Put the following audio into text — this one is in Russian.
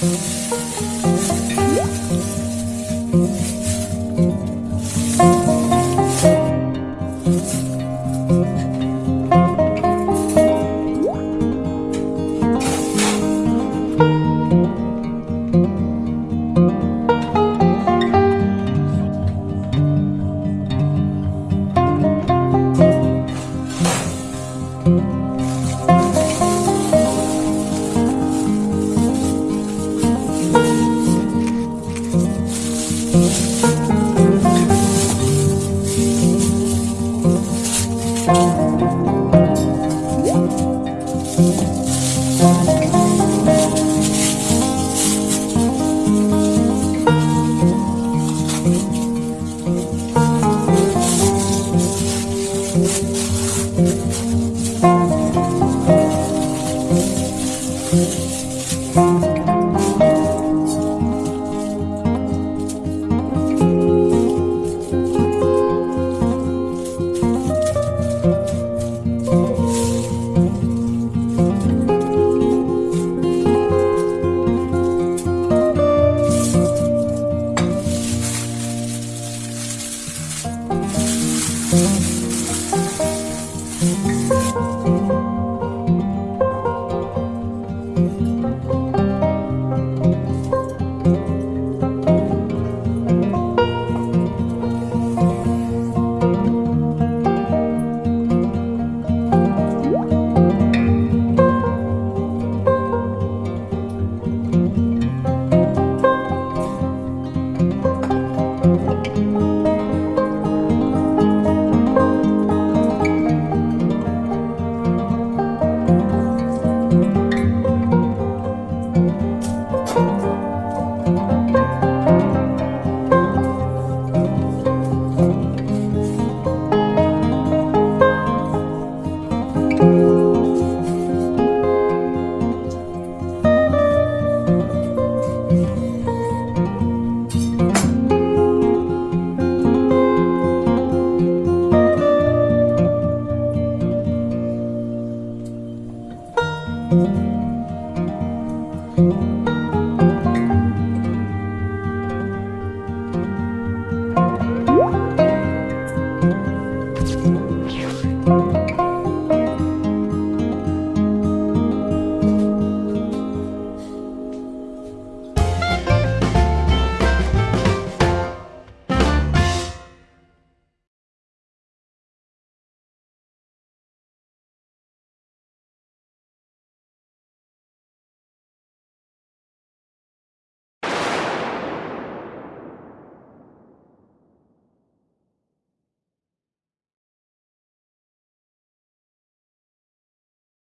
Thank you